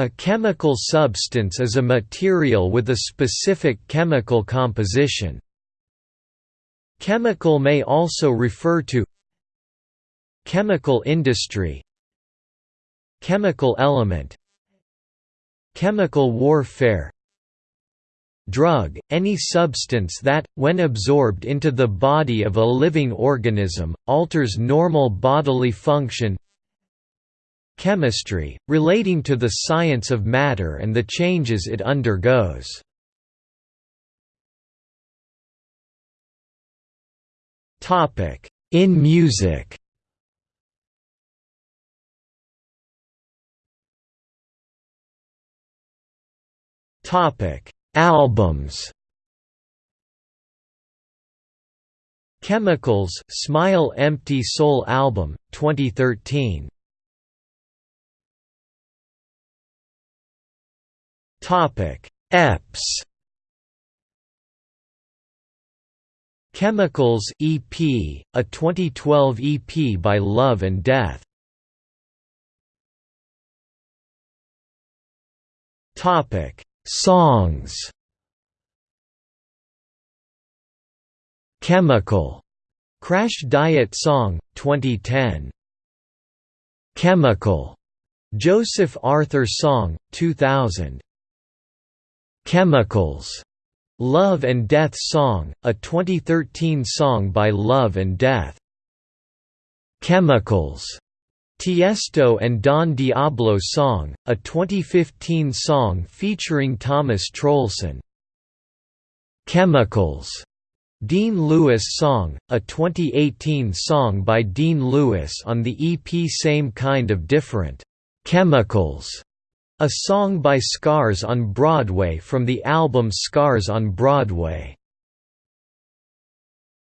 A chemical substance is a material with a specific chemical composition. Chemical may also refer to Chemical industry Chemical element Chemical warfare Drug, any substance that, when absorbed into the body of a living organism, alters normal bodily function Chemistry, relating to the science of matter and the changes it undergoes. In music. Albums. Chemicals Smile Empty Soul album 2013 Topic. EPs. Chemicals EP, a 2012 EP by Love and Death. Topic. Songs. Chemical. Crash Diet Song 2010 Chemical. Joseph Arthur Song 2000 Chemicals, Love and Death Song, a 2013 song by Love and Death. Chemicals, Tiesto and Don Diablo Song, a 2015 song featuring Thomas Troelsen. Chemicals, Dean Lewis Song, a 2018 song by Dean Lewis on the EP Same Kind of Different. Chemicals a song by Scars on Broadway from the album Scars on Broadway.